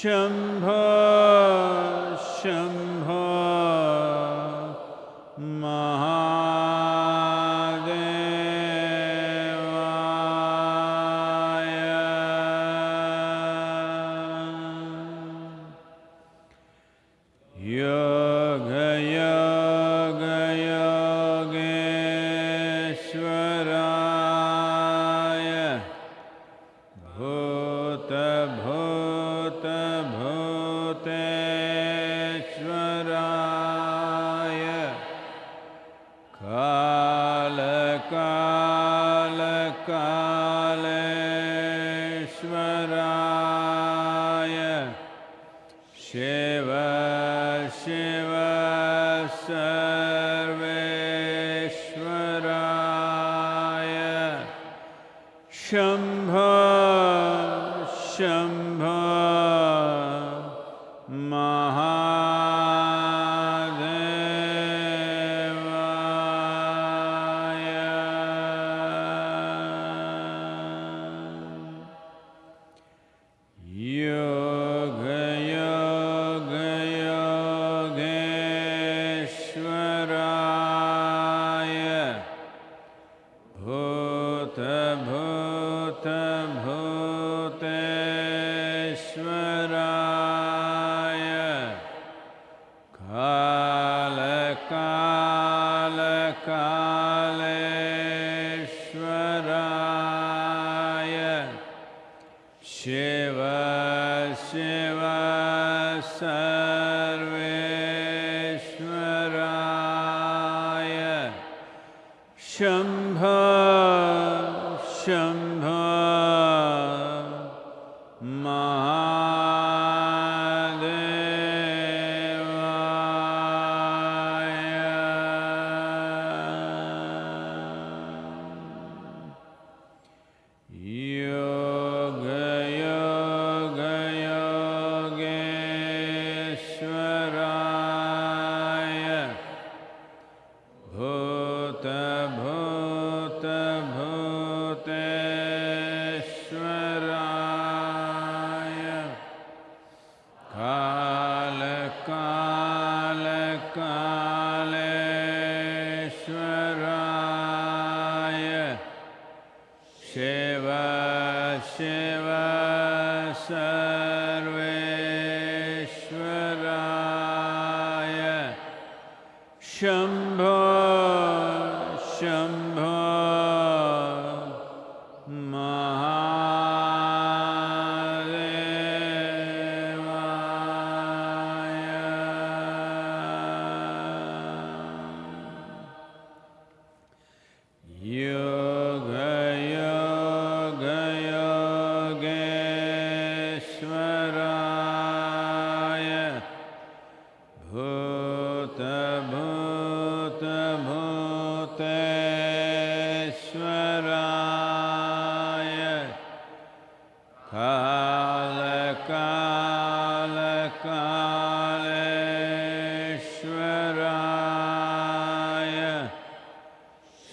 शम्भो शम्भो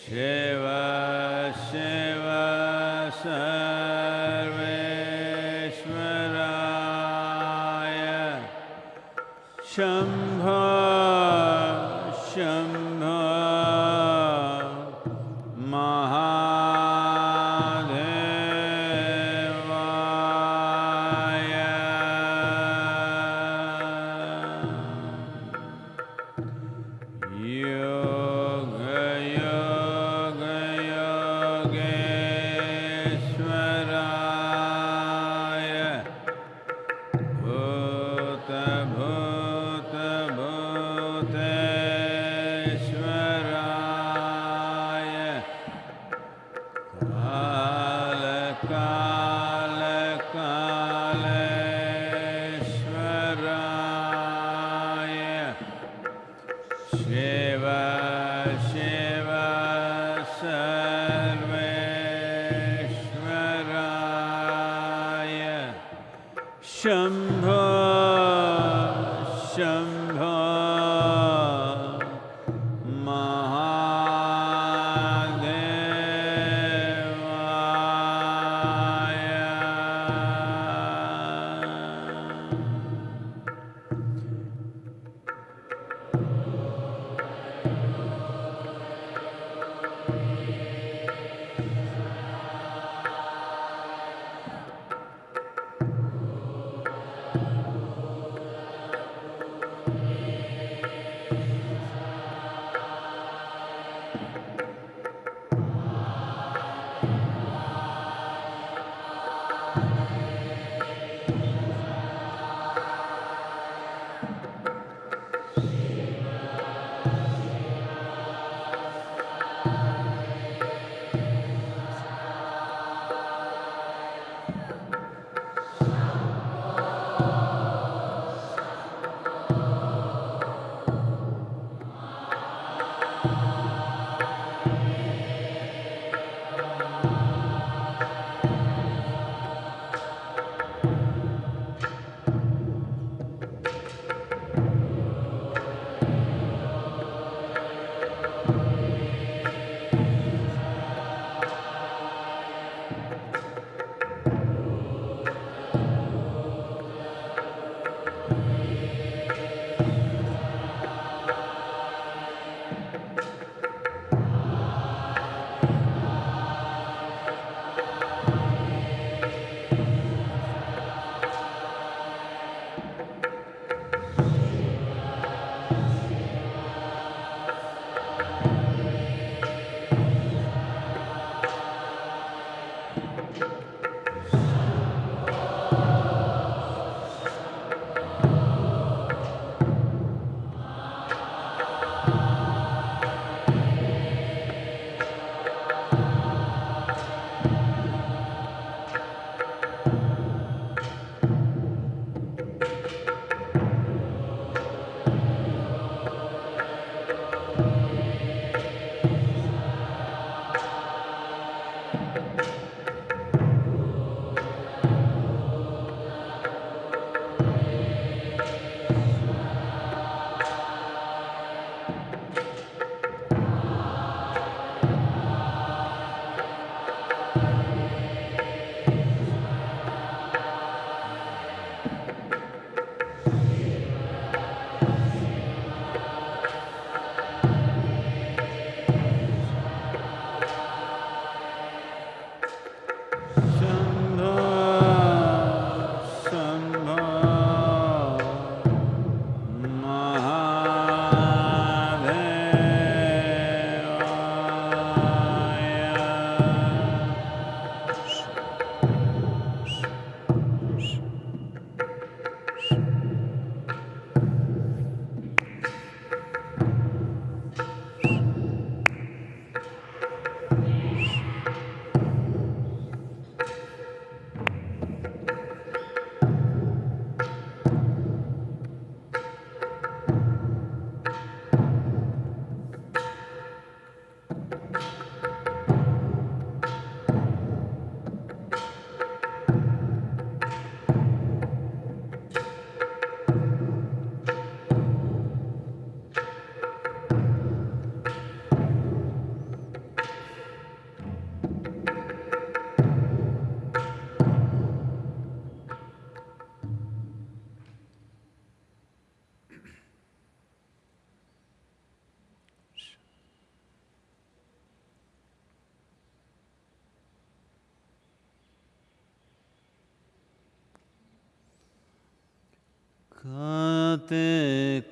Shiva.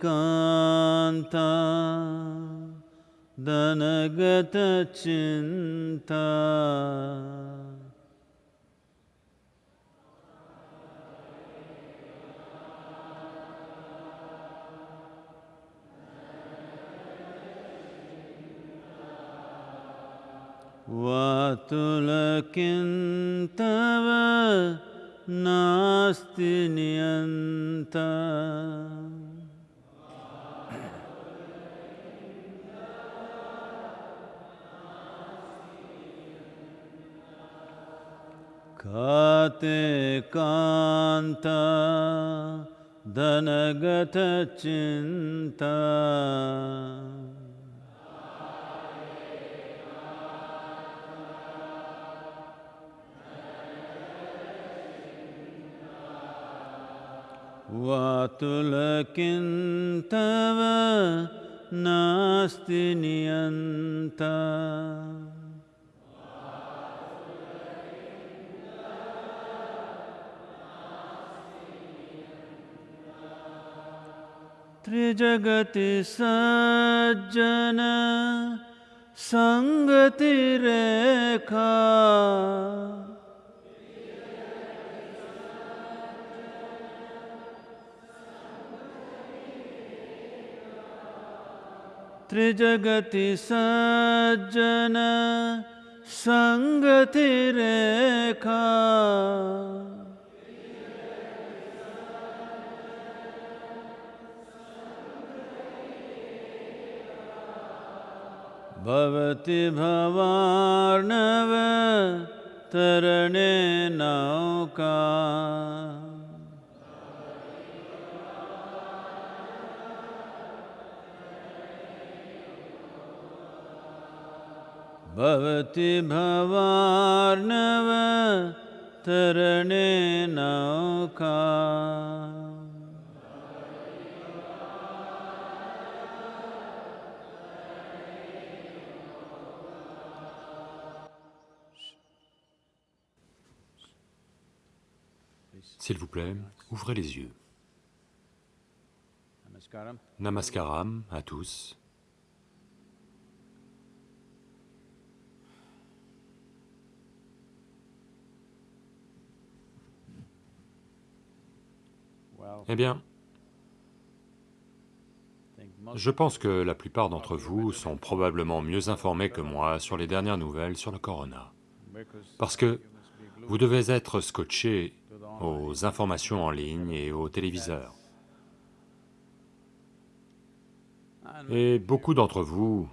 कांता दनगत चिंता। धनगतचिन्ता वातुलकिन्तव नास्ति नियन्ता त्रिजगति सज्जन सङ्गतिरेखा त्रिजगति सज्जन सङ्गतिरेखा भवति भवार्णव तरणे नौका। भवति भवार्णव तरणे नौका S'il vous plaît, ouvrez les yeux. Namaskaram. À tous. Eh bien, je pense que la plupart d'entre vous sont probablement mieux informés que moi sur les dernières nouvelles sur le corona. Parce que vous devez être scotché. Aux informations en ligne et aux téléviseurs. Et beaucoup d'entre vous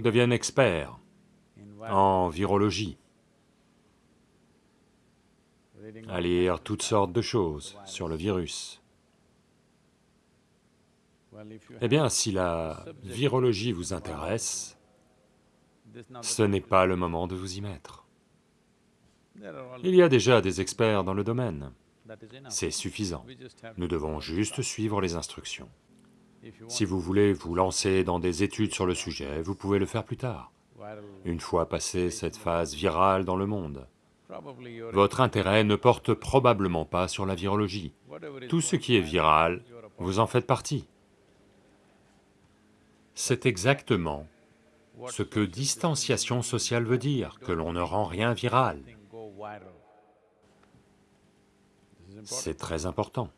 deviennent experts en virologie, à lire toutes sortes de choses sur le virus. Eh bien, si la virologie vous intéresse, ce n'est pas le moment de vous y mettre. Il y a déjà des experts dans le domaine, c'est suffisant. Nous devons juste suivre les instructions. Si vous voulez vous lancer dans des études sur le sujet, vous pouvez le faire plus tard, une fois passé cette phase virale dans le monde. Votre intérêt ne porte probablement pas sur la virologie. Tout ce qui est viral, vous en faites partie. C'est exactement ce que distanciation sociale veut dire, que l'on ne rend rien viral. C'est très important.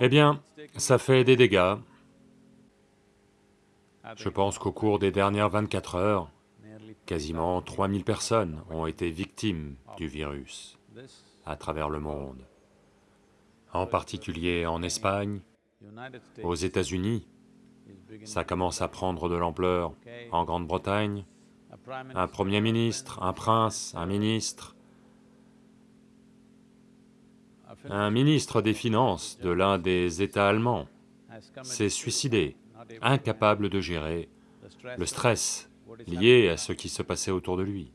Eh bien, ça fait des dégâts. Je pense qu'au cours des dernières 24 heures, quasiment 3000 personnes ont été victimes du virus à travers le monde, en particulier en Espagne, aux États-Unis, ça commence à prendre de l'ampleur, en Grande-Bretagne, un Premier ministre, un prince, un ministre, un ministre des Finances de l'un des États allemands s'est suicidé, incapable de gérer le stress lié à ce qui se passait autour de lui.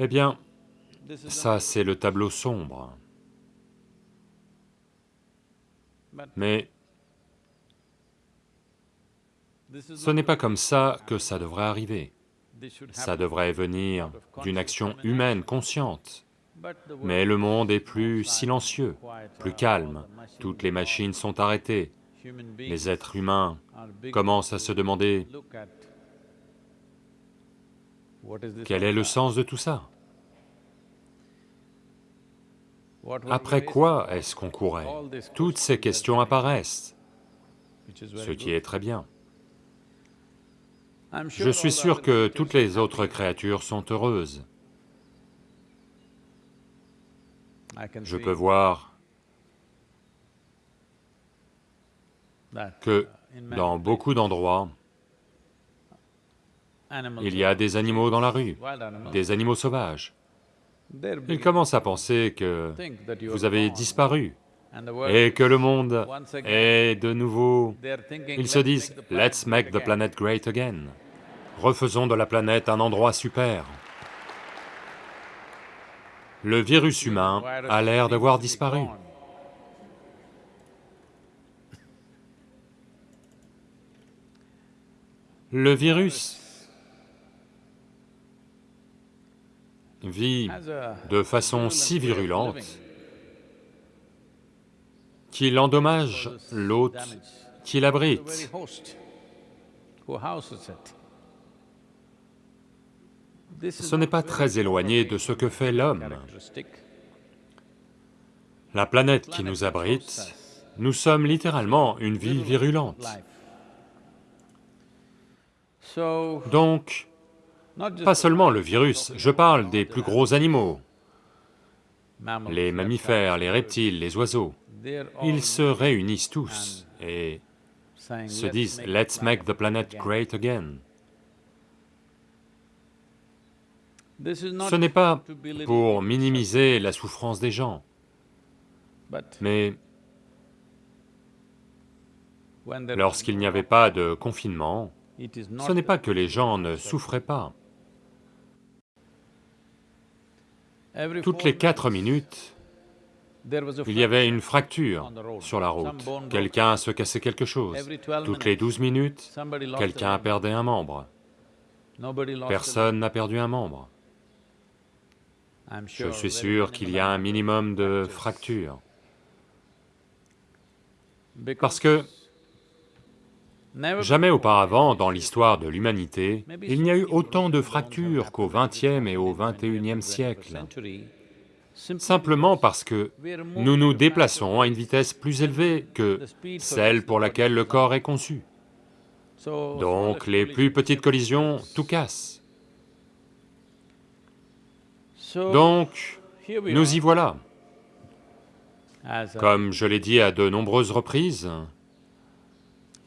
Eh bien, ça c'est le tableau sombre, mais ce n'est pas comme ça que ça devrait arriver. Ça devrait venir d'une action humaine consciente. mais le monde est plus silencieux, plus calme, toutes les machines sont arrêtées, les êtres humains commencent à se demander quel est le sens de tout ça? Après quoi est-ce qu'on courait? Toutes ces questions apparaissent, ce qui est très bien. Je suis sûr que toutes les autres créatures sont heureuses. Je peux voir que dans beaucoup d'endroits, il y a des animaux dans la rue, des animaux sauvages. Ils commencent à penser que vous avez disparu et que le monde est de nouveau... Ils se disent, « Let's make the planet great again ». Refaisons de la planète un endroit super. Le virus humain a l'air d'avoir disparu. Le virus vit de façon si virulente qu'il endommage l'hôte qui l'abrite. Ce n'est pas très éloigné de ce que fait l'homme. La planète qui nous abrite, nous sommes littéralement une vie virulente. Donc, pas seulement le virus, je parle des plus gros animaux, les mammifères, les reptiles, les oiseaux, ils se réunissent tous et se disent « Let's make the planet great again ». Ce n'est pas pour minimiser la souffrance des gens, mais lorsqu'il n'y avait pas de confinement, ce n'est pas que les gens ne souffraient pas. Toutes les quatre minutes, il y avait une fracture sur la route, quelqu'un se cassait quelque chose. Toutes les douze minutes, quelqu'un perdait un membre. Personne n'a perdu un membre. Je suis sûr qu'il y a un minimum de fractures. Parce que jamais auparavant dans l'histoire de l'humanité, il n'y a eu autant de fractures qu'au XXe et au XXIe siècle, simplement parce que nous nous déplaçons à une vitesse plus élevée que celle pour laquelle le corps est conçu. Donc les plus petites collisions, tout casse. Donc, nous y voilà. Comme je l'ai dit à de nombreuses reprises,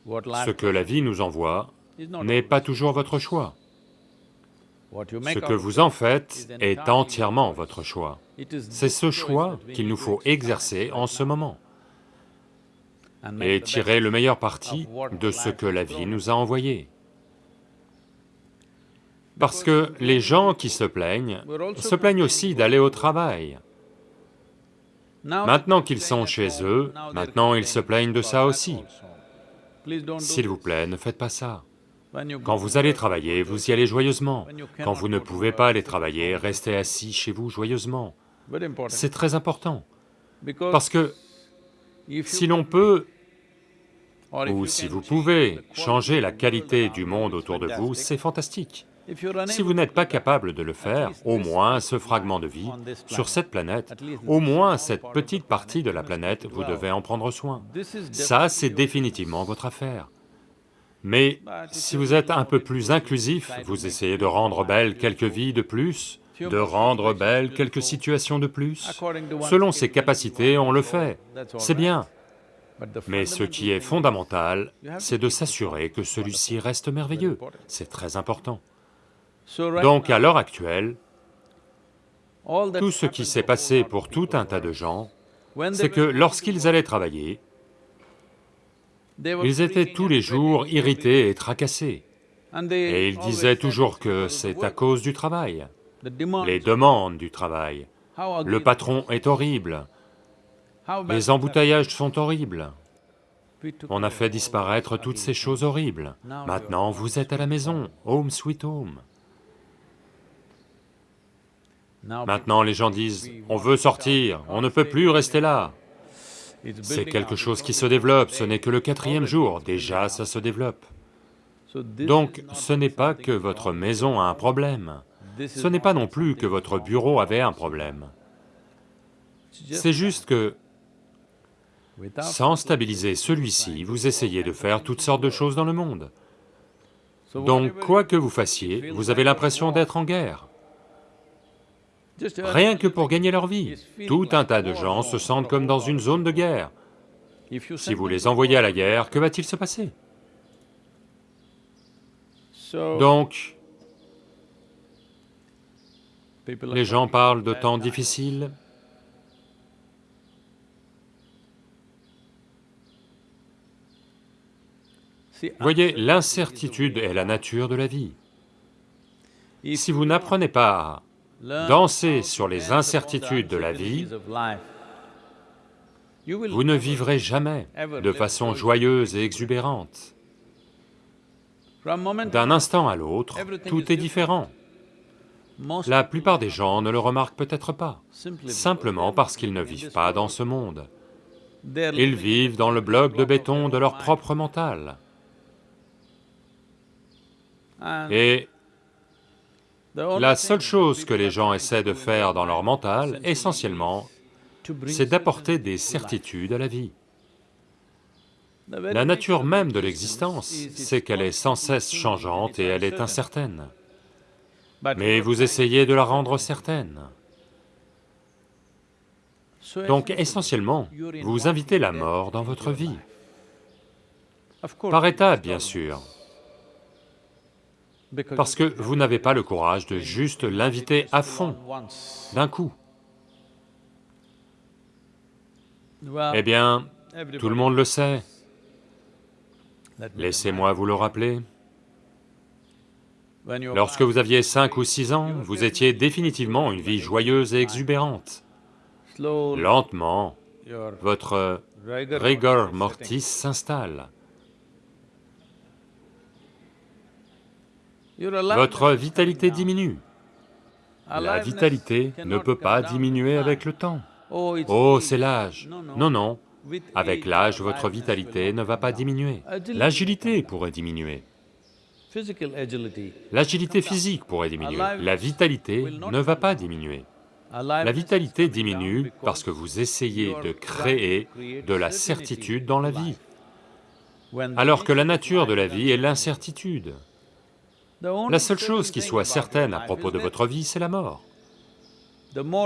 ce que la vie nous envoie n'est pas toujours votre choix. Ce que vous en faites est entièrement votre choix. C'est ce choix qu'il nous faut exercer en ce moment et tirer le meilleur parti de ce que la vie nous a envoyé. Parce que les gens qui se plaignent, se plaignent aussi d'aller au travail. Maintenant qu'ils sont chez eux, maintenant ils se plaignent de ça aussi. S'il vous plaît, ne faites pas ça. Quand vous allez travailler, vous y allez joyeusement. Quand vous ne pouvez pas aller travailler, restez assis chez vous joyeusement. C'est très important, parce que si l'on peut, ou si vous pouvez, changer la qualité du monde autour de vous, c'est fantastique. Si vous n'êtes pas capable de le faire, au moins ce fragment de vie, sur cette planète, au moins cette petite partie de la planète, vous devez en prendre soin. Ça, c'est définitivement votre affaire. Mais si vous êtes un peu plus inclusif, vous essayez de rendre belles quelques vies de plus, de rendre belles quelques situations de plus, selon ses capacités, on le fait, c'est bien. Mais ce qui est fondamental, c'est de s'assurer que celui-ci reste merveilleux, c'est très important. Donc à l'heure actuelle, tout ce qui s'est passé pour tout un tas de gens, c'est que lorsqu'ils allaient travailler, ils étaient tous les jours irrités et tracassés. Et ils disaient toujours que c'est à cause du travail, les demandes du travail. Le patron est horrible, les embouteillages sont horribles. On a fait disparaître toutes ces choses horribles. Maintenant, vous êtes à la maison, home sweet home. Maintenant les gens disent, on veut sortir, on ne peut plus rester là. C'est quelque chose qui se développe, ce n'est que le quatrième jour, déjà ça se développe. Donc ce n'est pas que votre maison a un problème, ce n'est pas non plus que votre bureau avait un problème. C'est juste que, sans stabiliser celui-ci, vous essayez de faire toutes sortes de choses dans le monde. Donc quoi que vous fassiez, vous avez l'impression d'être en guerre. Rien que pour gagner leur vie. Tout un tas de gens se sentent comme dans une zone de guerre. Si vous les envoyez à la guerre, que va-t-il se passer? Donc, les gens parlent de temps difficiles. Voyez, l'incertitude est la nature de la vie. Si vous n'apprenez pas danser sur les incertitudes de la vie, vous ne vivrez jamais de façon joyeuse et exubérante. D'un instant à l'autre, tout est différent. La plupart des gens ne le remarquent peut-être pas, simplement parce qu'ils ne vivent pas dans ce monde. Ils vivent dans le bloc de béton de leur propre mental. La seule chose que les gens essaient de faire dans leur mental, essentiellement, c'est d'apporter des certitudes à la vie. La nature même de l'existence, c'est qu'elle est sans cesse changeante et elle est incertaine. Mais vous essayez de la rendre certaine. Donc essentiellement, vous invitez la mort dans votre vie. Par étapes, bien sûr, parce que vous n'avez pas le courage de juste l'inviter à fond, d'un coup. Eh bien, tout le monde le sait. Laissez-moi vous le rappeler. Lorsque vous aviez cinq ou six ans, vous étiez définitivement une vie joyeuse et exubérante. Lentement, votre rigor mortis s'installe. Votre vitalité diminue. La vitalité ne peut pas diminuer avec le temps. Oh, c'est l'âge. Non, non, avec l'âge, votre vitalité ne va pas diminuer. L'agilité pourrait diminuer. L'agilité physique pourrait diminuer. La vitalité ne va pas diminuer. La vitalité diminue parce que vous essayez de créer de la certitude dans la vie, alors que la nature de la vie est l'incertitude. La seule chose qui soit certaine à propos de votre vie, c'est la mort.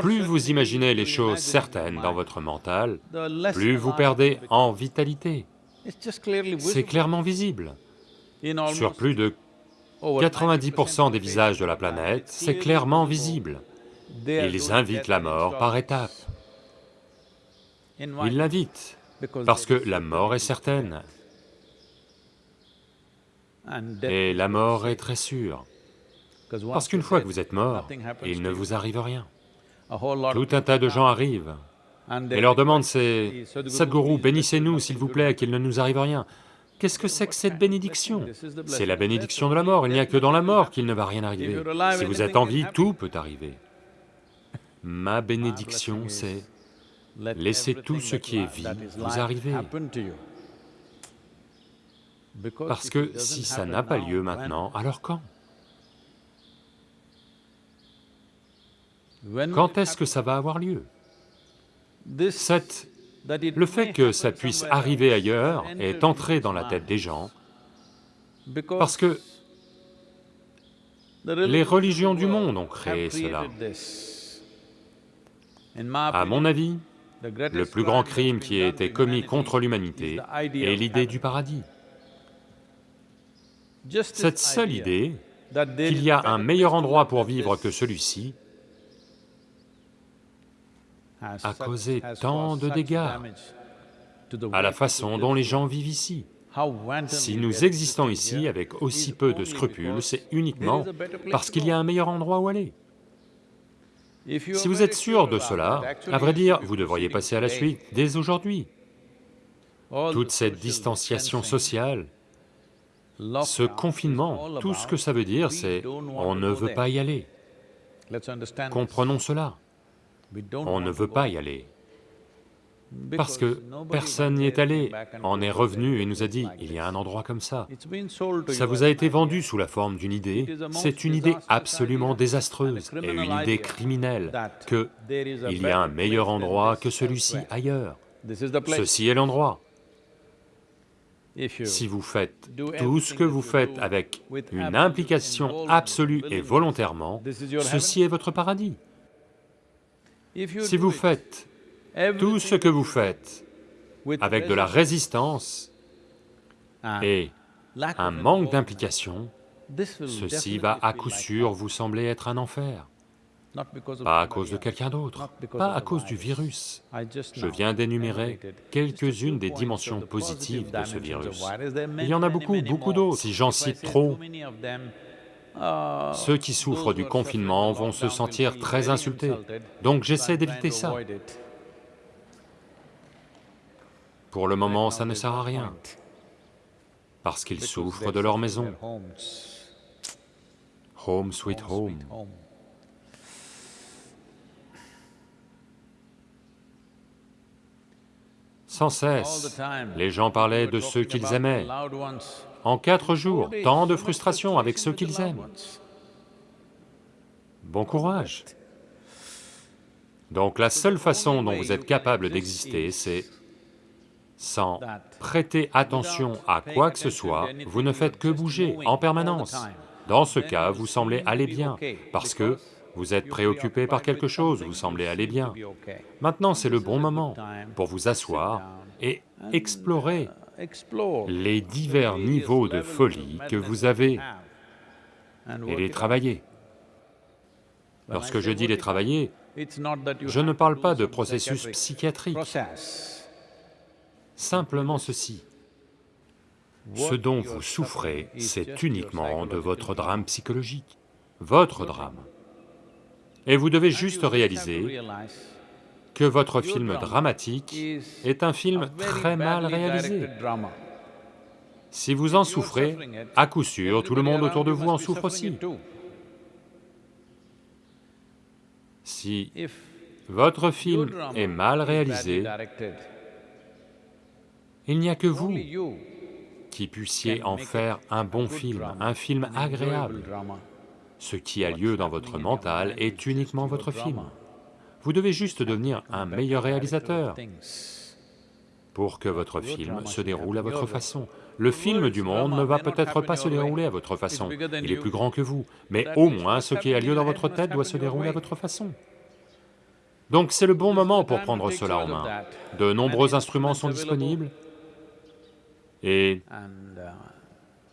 Plus vous imaginez les choses certaines dans votre mental, plus vous perdez en vitalité. C'est clairement visible. Sur plus de 90% des visages de la planète, c'est clairement visible. Ils invitent la mort par étapes. Ils l'invitent, parce que la mort est certaine, et la mort est très sûre. Parce qu'une fois que vous êtes mort, il ne vous arrive rien. Tout un tas de gens arrivent et leur demande c'est « Sadhguru, bénissez-nous s'il vous plaît, qu'il ne nous arrive rien ». Qu'est-ce que c'est que cette bénédiction? C'est la bénédiction de la mort, il n'y a que dans la mort qu'il ne va rien arriver. Si vous êtes en vie, tout peut arriver. Ma bénédiction, c'est laissez tout ce qui est vie vous arriver. Parce que si ça n'a pas lieu maintenant, alors quand? Quand est-ce que ça va avoir lieu? Cette... Le fait que ça puisse arriver ailleurs est entré dans la tête des gens. Parce que les religions du monde ont créé cela. À mon avis, le plus grand crime qui a été commis contre l'humanité est l'idée du paradis. Cette seule idée qu'il y a un meilleur endroit pour vivre que celui-ci a causé tant de dégâts à la façon dont les gens vivent ici. Si nous existons ici avec aussi peu de scrupules, c'est uniquement parce qu'il y a un meilleur endroit où aller. Si vous êtes sûr de cela, à vrai dire, vous devriez passer à la suite dès aujourd'hui. Toute cette distanciation sociale, ce confinement, tout ce que ça veut dire, c'est on ne veut pas y aller. Comprenons cela. On ne veut pas y aller, parce que personne n'y est allé, en est revenu et nous a dit, il y a un endroit comme ça. Ça vous a été vendu sous la forme d'une idée, c'est une idée absolument désastreuse et une idée criminelle que il y a un meilleur endroit que celui-ci ailleurs. Ceci est l'endroit. Si vous faites tout ce que vous faites avec une implication absolue et volontairement, ceci est votre paradis. Si vous it, faites tout ce que vous faites avec de la résistance et un manque d'implication, ceci va à coup sûr vous sembler être un enfer. Pas à cause de quelqu'un d'autre, pas à cause du virus. Je viens d'énumérer quelques-unes des dimensions positives positive de ce virus. Il y en a beaucoup, beaucoup d'autres. Si j'en cite trop, ceux qui souffrent du confinement vont se sentir très insultés. Donc j'essaie d'éviter ça. Pour le moment, ça ne sert à rien, parce qu'ils souffrent de leur maison. Home sweet Home home. sweet home. Sans cesse, les gens parlaient de ceux qu'ils aimaient. En quatre jours, tant de frustration avec ceux qu'ils aiment. Bon courage. Donc la seule façon dont vous êtes capable d'exister, c'est sans prêter attention à quoi que ce soit, vous ne faites que bouger en permanence. Dans ce cas, vous semblez aller bien, parce que vous êtes préoccupé par quelque chose, vous semblez aller bien. Maintenant, c'est le bon moment pour vous asseoir et explorer les divers niveaux de folie que vous avez et les travailler. Lorsque je dis les travailler, je ne parle pas de processus psychiatrique, simplement ceci. Ce dont vous souffrez, c'est uniquement de votre drame psychologique, votre drame. Et vous devez juste réaliser que votre film dramatique est un film très mal réalisé. Si vous en souffrez, à coup sûr, tout le monde autour de vous en souffre aussi. Si votre film est mal réalisé, il n'y a que vous qui puissiez en faire un bon film, un film agréable. Ce qui a lieu dans votre mental est uniquement votre film. Vous devez juste devenir un meilleur réalisateur pour que votre film se déroule à votre façon. Le film du monde ne va peut-être pas se dérouler à votre façon, il est plus grand que vous, mais au moins ce qui a lieu dans votre tête doit se dérouler à votre façon. Donc c'est le bon moment pour prendre cela en main. De nombreux instruments sont disponibles, et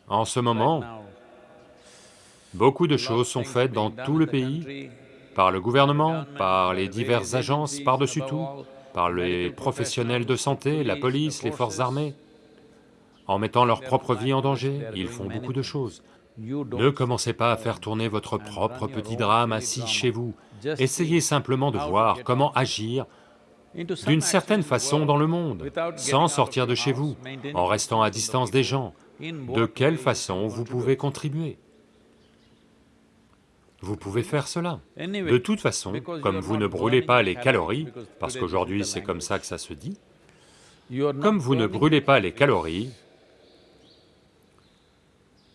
en ce moment, beaucoup de choses sont faites dans tout le pays, par le gouvernement, par les diverses agences par-dessus tout, par les professionnels de santé, la police, les forces armées. En mettant leur propre vie en danger, ils font beaucoup de choses. Ne commencez pas à faire tourner votre propre petit drame assis chez vous. Essayez simplement de voir comment agir d'une certaine façon dans le monde, sans sortir de chez vous, en restant à distance des gens. De quelle façon vous pouvez contribuer? Vous pouvez faire cela. De toute façon, comme vous ne brûlez pas les calories, parce qu'aujourd'hui c'est comme ça que ça se dit, comme vous ne brûlez pas les calories,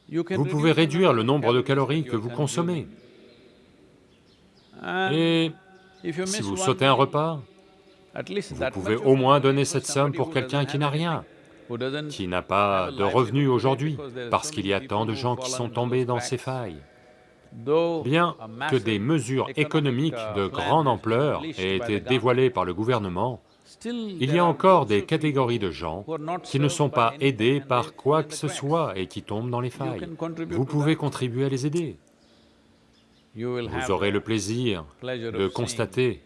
vous pouvez réduire le nombre de calories que vous consommez. Et si vous sautez un repas, vous pouvez au moins donner cette somme pour quelqu'un qui n'a rien, qui n'a pas de revenus aujourd'hui, parce qu'il y a tant de gens qui sont tombés dans ces failles. Bien que des mesures économiques de grande ampleur aient été dévoilées par le gouvernement, il y a encore des catégories de gens qui ne sont pas aidés par quoi que ce soit et qui tombent dans les failles. Vous pouvez contribuer à les aider. Vous aurez le plaisir de constater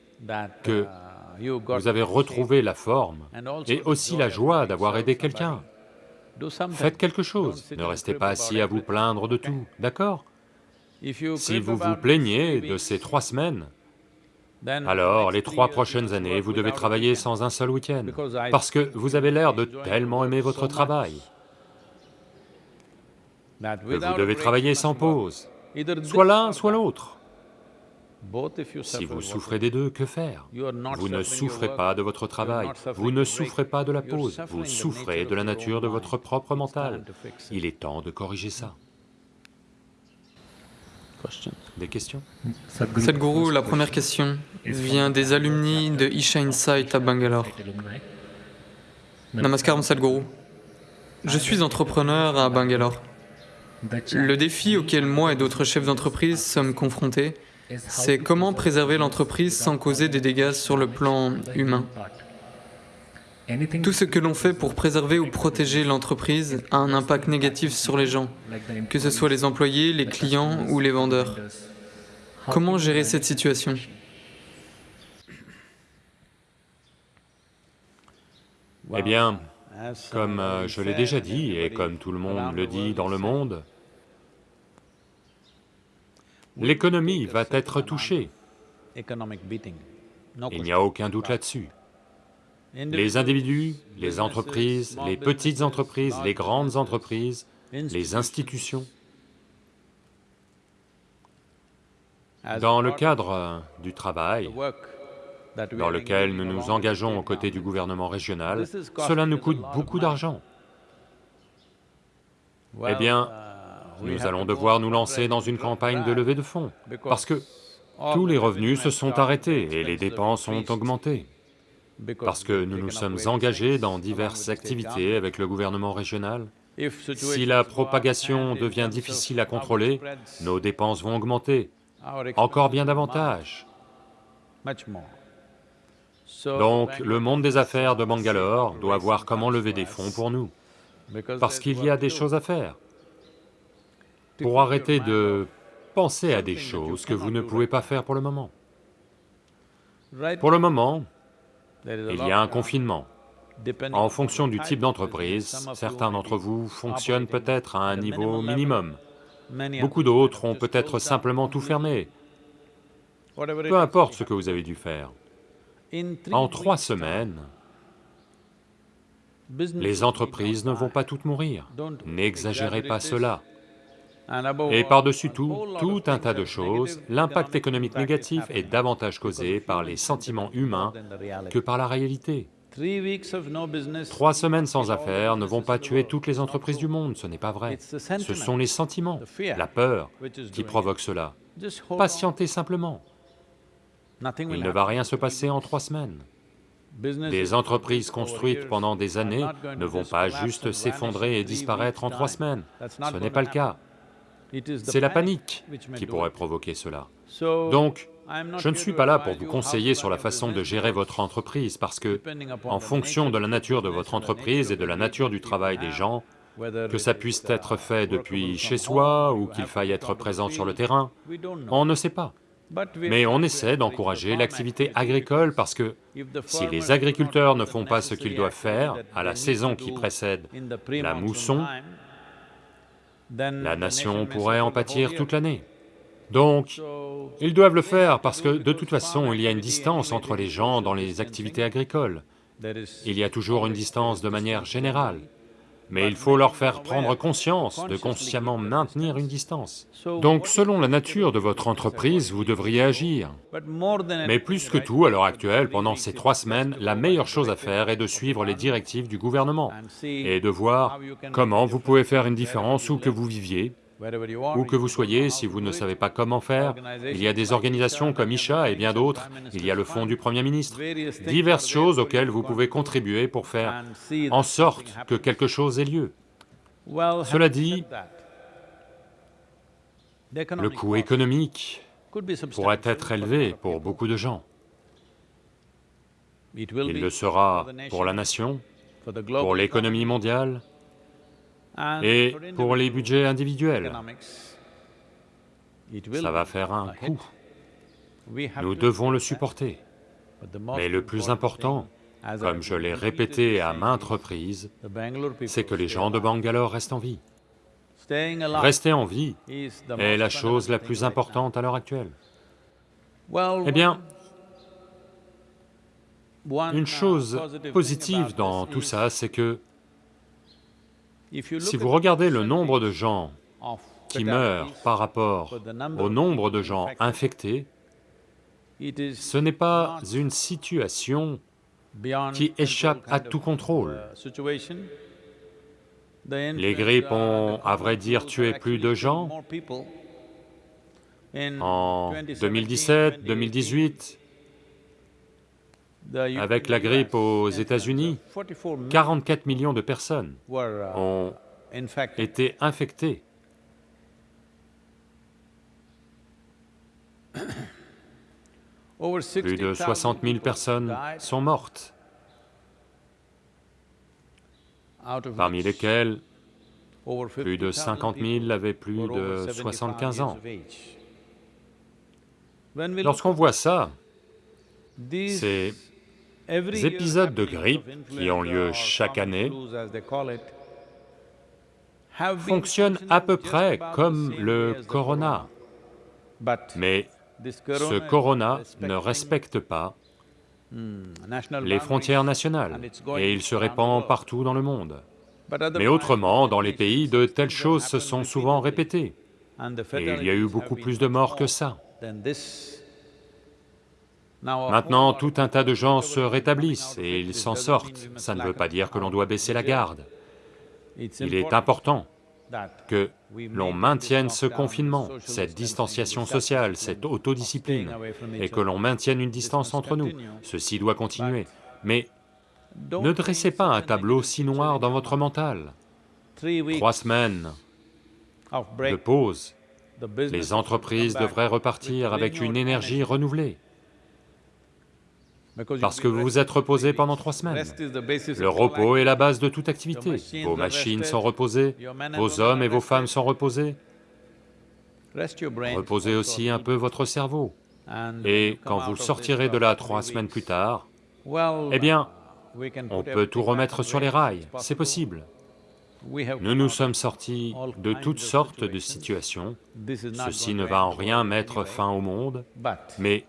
que vous avez retrouvé la forme et aussi la joie d'avoir aidé quelqu'un. Faites quelque chose, ne restez pas assis à vous plaindre de tout, d'accord? Si vous vous plaignez de ces trois semaines, alors les trois prochaines années, vous devez travailler sans un seul week-end, parce que vous avez l'air de tellement aimer votre travail, que vous devez travailler sans pause, soit l'un, soit l'autre. Si vous souffrez des deux, que faire? Vous ne souffrez pas de votre travail, vous ne souffrez pas de la pause, vous souffrez de la nature de votre propre mental. Il est temps de corriger ça. Des questions Sadhguru, la première question vient des alumni de Isha Insight à Bangalore. Namaskar Sadhguru. Je suis entrepreneur à Bangalore. Le défi auquel moi et d'autres chefs d'entreprise sommes confrontés, c'est comment préserver l'entreprise sans causer des dégâts sur le plan humain. Tout ce que l'on fait pour préserver ou protéger l'entreprise a un impact négatif sur les gens, que ce soit les employés, les clients ou les vendeurs. Comment gérer cette situation? Eh bien, comme euh, je l'ai déjà dit, et comme tout le monde le dit dans le monde, l'économie va être touchée. Il n'y a aucun doute là-dessus. Les individus, les entreprises, les petites entreprises, les grandes entreprises, les institutions. Dans le cadre du travail, dans lequel nous nous engageons aux côtés du gouvernement régional, cela nous coûte beaucoup d'argent. Eh bien, nous allons devoir nous lancer dans une campagne de levée de fonds, parce que tous les revenus se sont arrêtés et les dépenses ont augmenté, parce que nous nous sommes engagés dans diverses activités avec le gouvernement régional. Si la propagation devient difficile à contrôler, nos dépenses vont augmenter, encore bien davantage. Donc, le monde des affaires de Bangalore doit voir comment lever des fonds pour nous, parce qu'il y a des choses à faire. Pour arrêter de penser à des choses que vous ne pouvez pas faire pour le moment. Pour le moment, il y a un confinement. En fonction du type d'entreprise, certains d'entre vous fonctionnent peut-être à un niveau minimum. Beaucoup d'autres ont peut-être simplement tout fermé. Peu importe ce que vous avez dû faire. En trois semaines, les entreprises ne vont pas toutes mourir. N'exagérez pas cela. Et par-dessus tout, tout un tas de choses, l'impact économique négatif est davantage causé par les sentiments humains que par la réalité. Trois semaines sans affaires ne vont pas tuer toutes les entreprises du monde, ce n'est pas vrai. Ce sont les sentiments, la peur qui provoquent cela. Patientez simplement. Il ne va rien se passer en trois semaines. Des entreprises construites pendant des années ne vont pas juste s'effondrer et disparaître en trois semaines. Ce n'est pas le cas. C'est la panique qui pourrait provoquer cela. Donc, je ne suis pas là pour vous conseiller sur la façon de gérer votre entreprise, parce que, en fonction de la nature de votre entreprise et de la nature du travail des gens, que ça puisse être fait depuis chez soi ou qu'il faille être présent sur le terrain, on ne sait pas. Mais on essaie d'encourager l'activité agricole parce que si les agriculteurs ne font pas ce qu'ils doivent faire à la saison qui précède la mousson, la nation pourrait en pâtir toute l'année. Donc, ils doivent le faire parce que de toute façon, il y a une distance entre les gens dans les activités agricoles. Il y a toujours une distance de manière générale mais il faut leur faire prendre conscience de consciemment maintenir une distance. Donc selon la nature de votre entreprise, vous devriez agir. Mais plus que tout, à l'heure actuelle, pendant ces trois semaines, la meilleure chose à faire est de suivre les directives du gouvernement et de voir comment vous pouvez faire une différence où que vous viviez, où que vous soyez, si vous ne savez pas comment faire, il y a des organisations comme Isha et bien d'autres, il y a le fonds du Premier ministre, diverses choses auxquelles vous pouvez contribuer pour faire en sorte que quelque chose ait lieu. Cela dit, le coût économique pourrait être élevé pour beaucoup de gens. Il le sera pour la nation, pour l'économie mondiale, et pour les budgets individuels, ça va faire un coût. Nous devons le supporter. Mais le plus important, comme je l'ai répété à maintes reprises, c'est que les gens de Bangalore restent en vie. Rester en vie est la chose la plus importante à l'heure actuelle. Eh bien, une chose positive dans tout ça, c'est que si vous regardez le nombre de gens qui meurent par rapport au nombre de gens infectés, Ce n'est pas une situation qui échappe à tout contrôle. Les grippes ont, à vrai dire, tué plus de gens. En 2017, 2018, avec la grippe aux États-Unis, 44 millions de personnes ont été infectées. Plus de 60 000 personnes sont mortes, parmi lesquelles plus de 50 000 avaient plus de 75 ans. Lorsqu'on voit ça, ces épisodes de grippe qui ont lieu chaque année fonctionnent à peu près comme le corona, mais ce corona ne respecte pas les frontières nationales et il se répand partout dans le monde. Mais autrement, dans les pays, de telles choses se sont souvent répétées. Et il y a eu beaucoup plus de morts que ça. Maintenant, tout un tas de gens se rétablissent et ils s'en sortent. Ça ne veut pas dire que l'on doit baisser la garde. Il est important que l'on maintienne ce confinement, cette distanciation sociale, cette autodiscipline, et que l'on maintienne une distance entre nous. Ceci doit continuer. Mais ne dressez pas un tableau si noir dans votre mental. Trois semaines de pause, les entreprises devraient repartir avec une énergie renouvelée parce que vous vous êtes reposé pendant trois semaines. Le repos est la base de toute activité. Vos machines sont reposées, vos hommes et vos femmes sont reposés. Reposez aussi un peu votre cerveau. Et quand vous sortirez de là trois semaines plus tard, eh bien, on peut tout remettre sur les rails, c'est possible. Nous nous sommes sortis de toutes sortes de situations, ceci ne va en rien mettre fin au monde, mais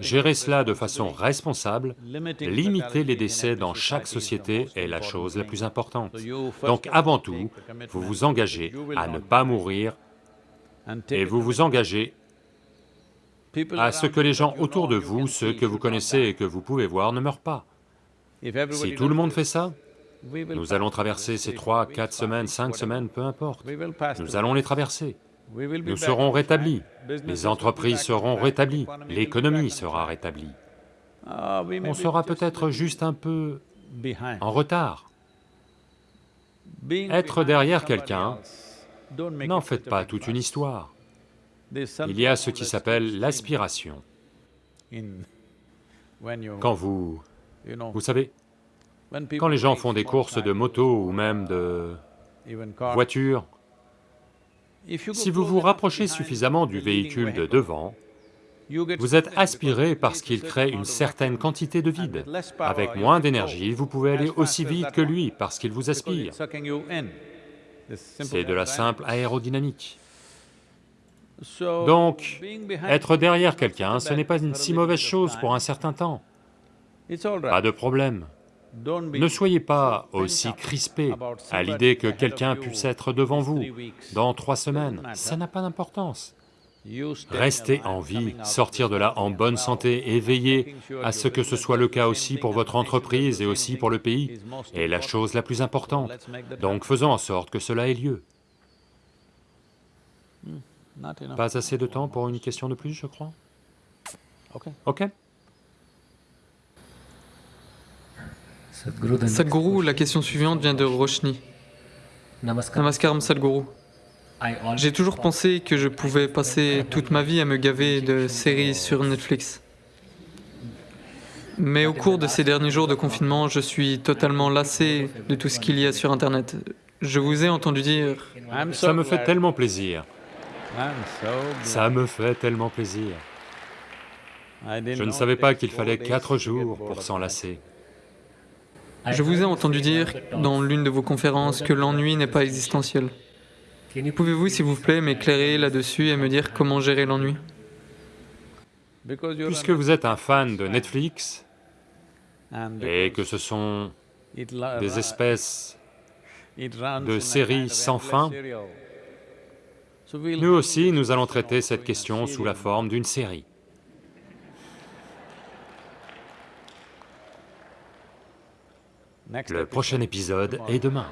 Gérer cela de façon responsable, limiter les décès dans chaque société est la chose la plus importante. Donc avant tout, vous vous engagez à ne pas mourir et vous vous engagez à ce que les gens autour de vous, ceux que vous connaissez et que vous pouvez voir, ne meurent pas. Si tout le monde fait ça, nous allons traverser ces trois, quatre semaines, cinq semaines, peu importe, nous allons les traverser. Nous serons rétablis, les entreprises seront rétablies, l'économie sera rétablie. On sera peut-être juste un peu en retard. Être derrière quelqu'un, n'en faites pas toute une histoire. Il y a ce qui s'appelle l'aspiration. Quand vous... Vous savez, quand les gens font des courses de moto ou même de voitures, si vous vous rapprochez suffisamment du véhicule de devant, vous êtes aspiré parce qu'il crée une certaine quantité de vide. Avec moins d'énergie, vous pouvez aller aussi vite que lui parce qu'il vous aspire. C'est de la simple aérodynamique. Donc, être derrière quelqu'un, ce n'est pas une si mauvaise chose pour un certain temps. Pas de problème. Ne soyez pas aussi crispé à l'idée que quelqu'un puisse être devant vous dans trois semaines, ça n'a pas d'importance. Restez en vie, sortir de là en bonne santé et veillez à ce que ce soit le cas aussi pour votre entreprise et aussi pour le pays, est la chose la plus importante. Donc faisons en sorte que cela ait lieu. Pas assez de temps pour une question de plus, je crois. Ok Sadhguru, la question suivante vient de Roshni. Namaskaram Sadhguru. J'ai toujours pensé que je pouvais passer toute ma vie à me gaver de séries sur Netflix. Mais au cours de ces derniers jours de confinement, je suis totalement lassé de tout ce qu'il y a sur Internet. Je vous ai entendu dire... Ça me fait tellement plaisir. Ça me fait tellement plaisir. Je ne savais pas qu'il fallait quatre jours pour s'en lasser. Je vous ai entendu dire dans l'une de vos conférences que l'ennui n'est pas existentiel. Pouvez-vous, s'il vous plaît, m'éclairer là-dessus et me dire comment gérer l'ennui? Puisque vous êtes un fan de Netflix, et que ce sont des espèces de séries sans fin, nous aussi, nous allons traiter cette question sous la forme d'une série. Le prochain épisode est demain.